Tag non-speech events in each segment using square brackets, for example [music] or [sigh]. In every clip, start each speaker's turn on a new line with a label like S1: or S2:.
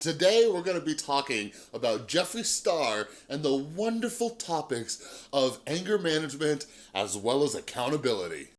S1: Today, we're gonna be talking about Jeffree Star and the wonderful topics of anger management as well as accountability.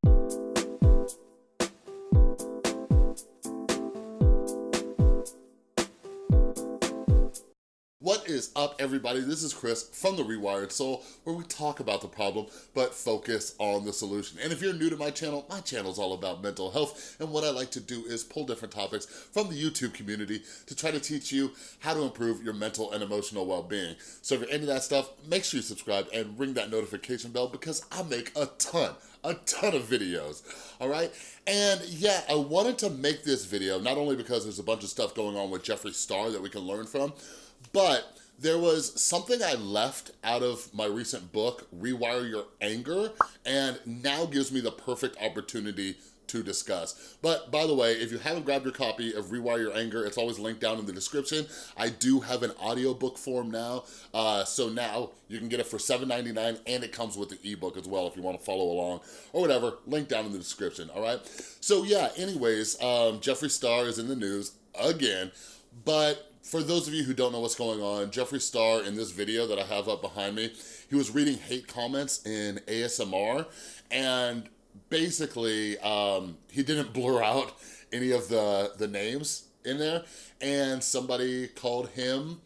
S1: Is up, everybody? This is Chris from The Rewired Soul, where we talk about the problem, but focus on the solution. And if you're new to my channel, my channel is all about mental health, and what I like to do is pull different topics from the YouTube community to try to teach you how to improve your mental and emotional well-being. So if you're into that stuff, make sure you subscribe and ring that notification bell because I make a ton a ton of videos, all right? And yeah, I wanted to make this video, not only because there's a bunch of stuff going on with Jeffree Star that we can learn from, but there was something I left out of my recent book, Rewire Your Anger, and now gives me the perfect opportunity to discuss. But by the way, if you haven't grabbed your copy of Rewire Your Anger, it's always linked down in the description. I do have an audiobook form now, uh, so now you can get it for $7.99 and it comes with the ebook as well if you wanna follow along or whatever, link down in the description, all right? So yeah, anyways, um, Jeffree Star is in the news again, but for those of you who don't know what's going on, Jeffree Star in this video that I have up behind me, he was reading hate comments in ASMR and basically um, he didn't [laughs] blur out any of the, the names in there and somebody called him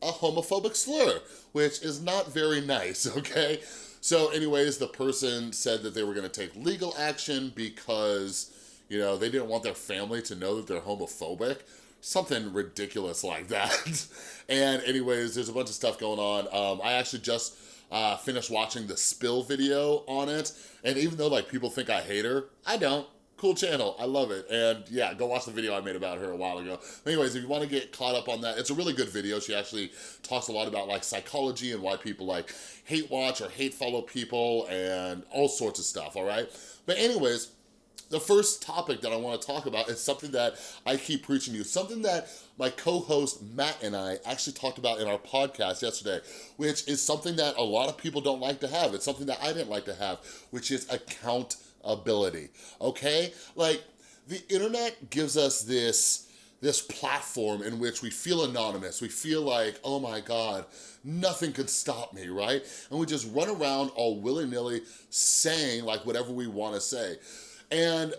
S1: a homophobic slur, which is not very nice, [laughs] okay? So anyways, the person said that they were gonna take legal action because, you know, they didn't want their family to know that they're homophobic something ridiculous like that. [laughs] and anyways, there's a bunch of stuff going on. Um, I actually just uh, finished watching the spill video on it. And even though like people think I hate her, I don't. Cool channel, I love it. And yeah, go watch the video I made about her a while ago. Anyways, if you wanna get caught up on that, it's a really good video. She actually talks a lot about like psychology and why people like hate watch or hate follow people and all sorts of stuff, all right? But anyways, the first topic that I wanna talk about is something that I keep preaching to you, something that my co-host Matt and I actually talked about in our podcast yesterday, which is something that a lot of people don't like to have. It's something that I didn't like to have, which is accountability, okay? Like, the internet gives us this this platform in which we feel anonymous. We feel like, oh my God, nothing could stop me, right? And we just run around all willy-nilly saying like whatever we wanna say. And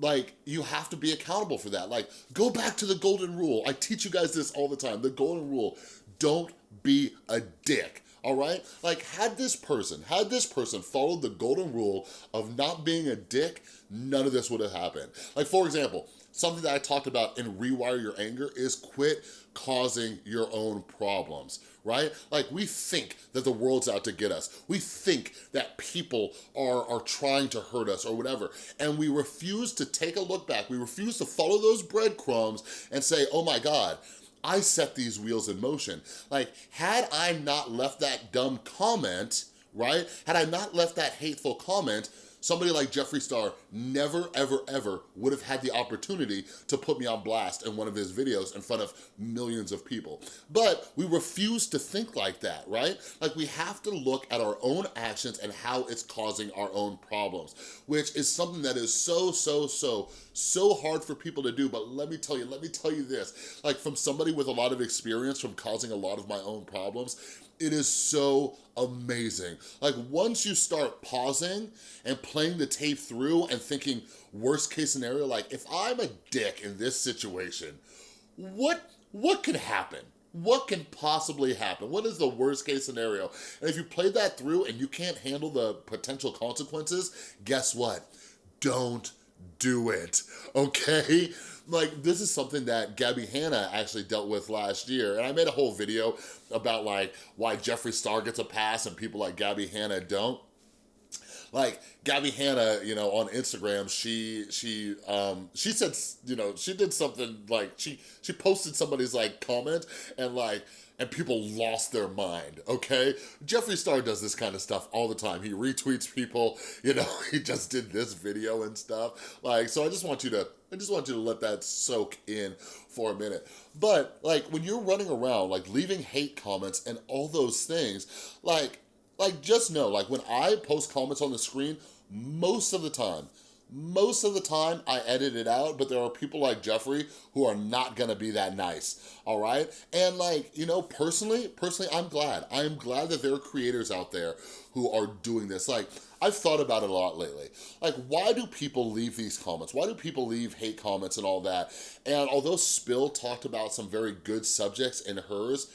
S1: like you have to be accountable for that. Like go back to the golden rule. I teach you guys this all the time. The golden rule, don't be a dick all right? Like, had this person, had this person followed the golden rule of not being a dick, none of this would have happened. Like, for example, something that I talked about in Rewire Your Anger is quit causing your own problems, right? Like we think that the world's out to get us. We think that people are, are trying to hurt us or whatever. And we refuse to take a look back. We refuse to follow those breadcrumbs and say, oh my God, I set these wheels in motion. Like, had I not left that dumb comment, right? Had I not left that hateful comment, Somebody like Jeffree Star never, ever, ever would have had the opportunity to put me on blast in one of his videos in front of millions of people. But we refuse to think like that, right? Like we have to look at our own actions and how it's causing our own problems, which is something that is so, so, so, so hard for people to do. But let me tell you, let me tell you this, like from somebody with a lot of experience from causing a lot of my own problems, it is so amazing. Like once you start pausing and playing the tape through and thinking worst case scenario, like if I'm a dick in this situation, what, what could happen? What can possibly happen? What is the worst case scenario? And if you play that through and you can't handle the potential consequences, guess what? Don't do it, [laughs] okay? Like, this is something that Gabby Hanna actually dealt with last year. And I made a whole video about like why Jeffree Star gets a pass and people like Gabby Hanna don't like Gabby Hanna, you know, on Instagram, she she um she said, you know, she did something like she she posted somebody's like comment and like and people lost their mind, okay? Jeffree Star does this kind of stuff all the time. He retweets people, [laughs] you know, he just did this video and stuff. Like, so I just want you to, I just want you to let that soak in for a minute. But like when you're running around, like leaving hate comments and all those things, like, like just know, like when I post comments on the screen, most of the time, most of the time I edit it out, but there are people like Jeffree who are not gonna be that nice, all right? And like, you know, personally, personally, I'm glad. I'm glad that there are creators out there who are doing this. Like, I've thought about it a lot lately. Like, why do people leave these comments? Why do people leave hate comments and all that? And although Spill talked about some very good subjects in hers,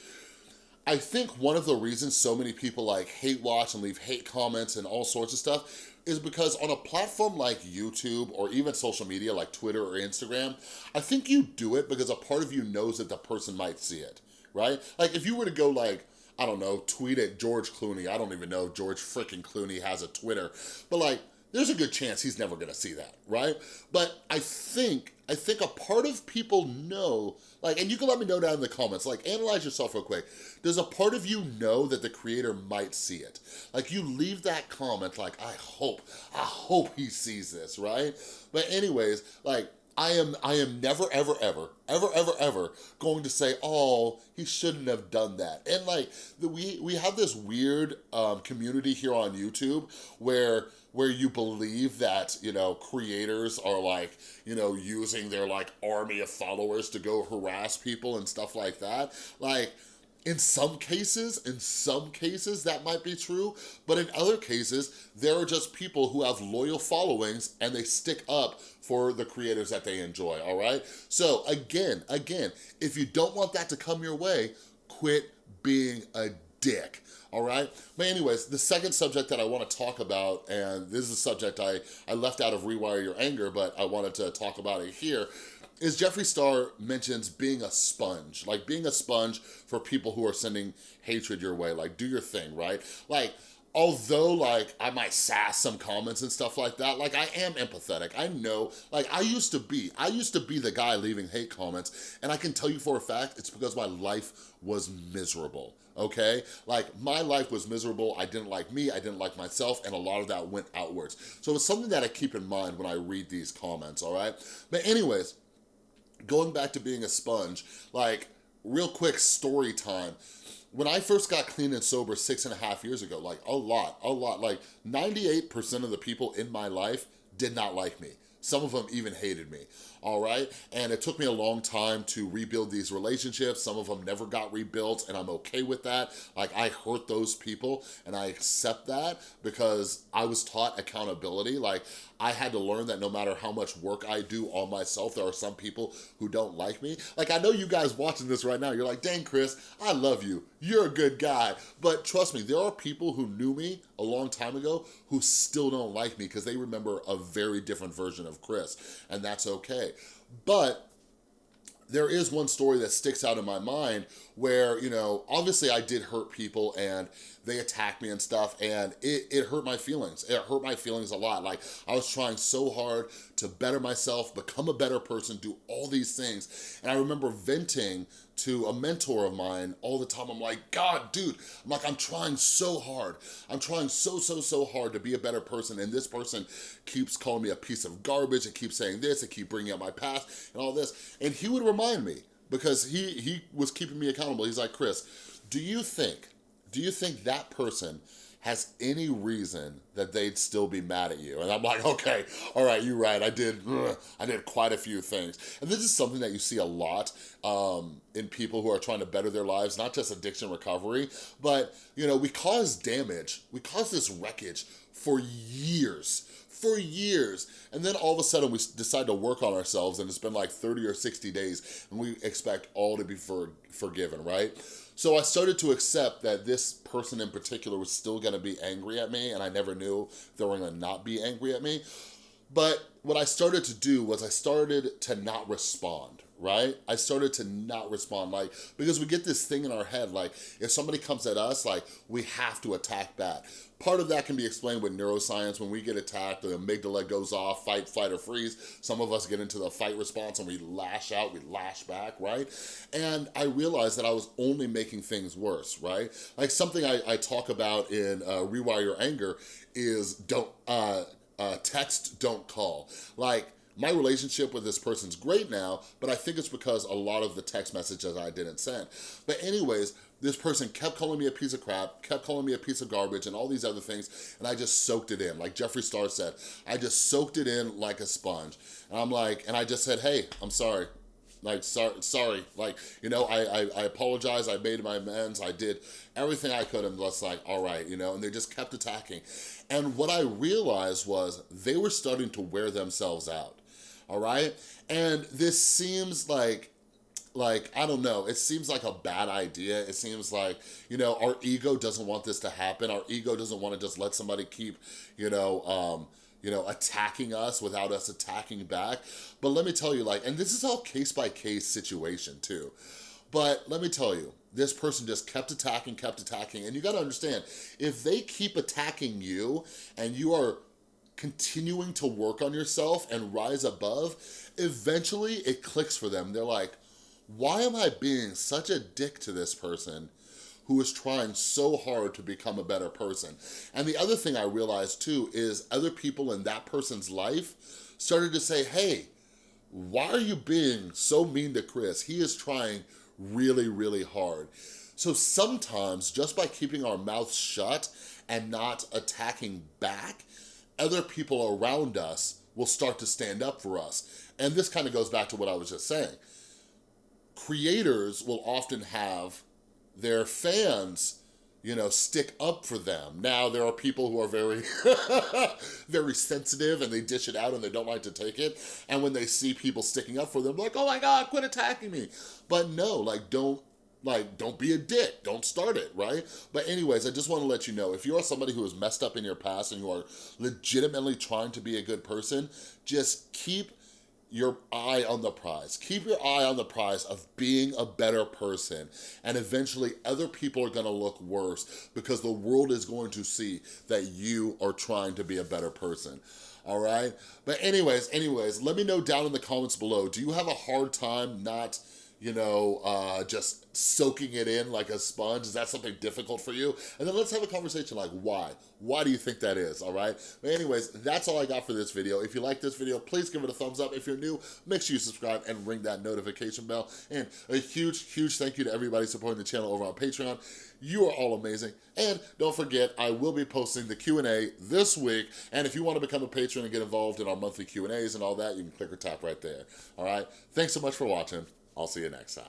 S1: I think one of the reasons so many people like hate watch and leave hate comments and all sorts of stuff is because on a platform like YouTube or even social media like Twitter or Instagram, I think you do it because a part of you knows that the person might see it, right? Like if you were to go like, I don't know, tweet at George Clooney, I don't even know if George freaking Clooney has a Twitter, but like there's a good chance he's never gonna see that, right? But I think, I think a part of people know, like, and you can let me know down in the comments, like, analyze yourself real quick. Does a part of you know that the creator might see it? Like, you leave that comment like, I hope, I hope he sees this, right? But anyways, like, I am I am never, ever, ever, ever, ever, ever going to say, oh, he shouldn't have done that. And like, the, we, we have this weird um, community here on YouTube where where you believe that, you know, creators are like, you know, using their like army of followers to go harass people and stuff like that. Like, in some cases, in some cases, that might be true, but in other cases, there are just people who have loyal followings and they stick up for the creators that they enjoy, all right? So again, again, if you don't want that to come your way, quit being a dick all right? But anyways, the second subject that I wanna talk about, and this is a subject I, I left out of Rewire Your Anger, but I wanted to talk about it here, is Jeffree Star mentions being a sponge, like being a sponge for people who are sending hatred your way, like do your thing, right? Like, although like I might sass some comments and stuff like that, like I am empathetic. I know, like I used to be, I used to be the guy leaving hate comments and I can tell you for a fact, it's because my life was miserable, okay? Like my life was miserable, I didn't like me, I didn't like myself, and a lot of that went outwards. So it's something that I keep in mind when I read these comments, all right? But anyways, going back to being a sponge, like real quick story time, when I first got clean and sober six and a half years ago, like a lot, a lot, like 98% of the people in my life did not like me. Some of them even hated me, all right? And it took me a long time to rebuild these relationships. Some of them never got rebuilt and I'm okay with that. Like I hurt those people and I accept that because I was taught accountability. Like I had to learn that no matter how much work I do on myself, there are some people who don't like me. Like, I know you guys watching this right now, you're like, dang, Chris, I love you. You're a good guy. But trust me, there are people who knew me a long time ago who still don't like me because they remember a very different version of Chris, and that's okay. But there is one story that sticks out in my mind where, you know, obviously I did hurt people and they attacked me and stuff and it, it hurt my feelings. It hurt my feelings a lot. Like I was trying so hard to better myself, become a better person, do all these things. And I remember venting to a mentor of mine all the time. I'm like, God, dude, I'm like, I'm trying so hard. I'm trying so, so, so hard to be a better person. And this person keeps calling me a piece of garbage and keeps saying this and keep bringing up my past and all this. And he would remind me because he, he was keeping me accountable. He's like, Chris, do you think, do you think that person has any reason that they'd still be mad at you. And I'm like, okay, all right, you're right. I did, I did quite a few things. And this is something that you see a lot um, in people who are trying to better their lives, not just addiction recovery, but you know, we cause damage, we cause this wreckage for years, for years. And then all of a sudden we decide to work on ourselves and it's been like 30 or 60 days and we expect all to be for, forgiven, right? So I started to accept that this person in particular was still gonna be angry at me and I never knew they were gonna not be angry at me. But what I started to do was I started to not respond right? I started to not respond, like, because we get this thing in our head, like, if somebody comes at us, like, we have to attack back. Part of that can be explained with neuroscience. When we get attacked, the amygdala goes off, fight, flight, or freeze. Some of us get into the fight response and we lash out, we lash back, right? And I realized that I was only making things worse, right? Like something I, I talk about in uh, Rewire Your Anger is don't, uh, uh, text, don't call. Like, my relationship with this person's great now, but I think it's because a lot of the text messages I didn't send. But anyways, this person kept calling me a piece of crap, kept calling me a piece of garbage and all these other things, and I just soaked it in. Like Jeffree Star said, I just soaked it in like a sponge. And I'm like, and I just said, hey, I'm sorry. Like, sorry, sorry. Like, you know, I, I, I apologize. I made my amends. I did everything I could and was like, all right, you know, and they just kept attacking. And what I realized was they were starting to wear themselves out, all right? And this seems like like, I don't know, it seems like a bad idea. It seems like, you know, our ego doesn't want this to happen. Our ego doesn't want to just let somebody keep, you know, um, you know, attacking us without us attacking back. But let me tell you, like, and this is all case by case situation too. But let me tell you, this person just kept attacking, kept attacking. And you gotta understand, if they keep attacking you and you are continuing to work on yourself and rise above, eventually it clicks for them. They're like, why am I being such a dick to this person who is trying so hard to become a better person? And the other thing I realized too is other people in that person's life started to say, hey, why are you being so mean to Chris? He is trying really, really hard. So sometimes just by keeping our mouths shut and not attacking back, other people around us will start to stand up for us. And this kind of goes back to what I was just saying creators will often have their fans you know, stick up for them. Now, there are people who are very, [laughs] very sensitive and they dish it out and they don't like to take it. And when they see people sticking up for them, like, oh my God, quit attacking me. But no, like, don't, like, don't be a dick. Don't start it, right? But anyways, I just want to let you know, if you are somebody who has messed up in your past and you are legitimately trying to be a good person, just keep your eye on the prize. Keep your eye on the prize of being a better person. And eventually other people are gonna look worse because the world is going to see that you are trying to be a better person all right? But anyways, anyways, let me know down in the comments below, do you have a hard time not you know, uh, just soaking it in like a sponge? Is that something difficult for you? And then let's have a conversation like why? Why do you think that is, all right? But anyways, that's all I got for this video. If you like this video, please give it a thumbs up. If you're new, make sure you subscribe and ring that notification bell. And a huge, huge thank you to everybody supporting the channel over on Patreon. You are all amazing. And don't forget, I will be posting the Q&A this week. And if you want to become a patron and get involved in our monthly Q&As and all that, you can click or tap right there, all right? Thanks so much for watching. I'll see you next time.